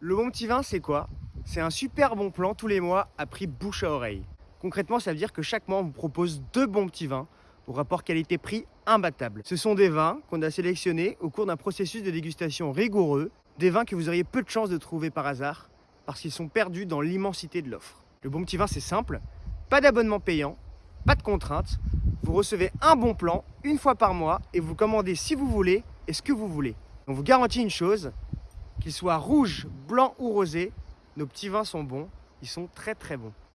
Le bon petit vin, c'est quoi? C'est un super bon plan tous les mois à prix bouche à oreille. Concrètement, ça veut dire que chaque mois, on vous propose deux bons petits vins au rapport qualité-prix imbattable. Ce sont des vins qu'on a sélectionnés au cours d'un processus de dégustation rigoureux, des vins que vous auriez peu de chances de trouver par hasard parce qu'ils sont perdus dans l'immensité de l'offre. Le bon petit vin, c'est simple, pas d'abonnement payant, pas de contraintes, vous recevez un bon plan une fois par mois et vous commandez si vous voulez et ce que vous voulez. On vous garantit une chose, qu'il soit rouge, blanc ou rosé, nos petits vins sont bons, ils sont très très bons.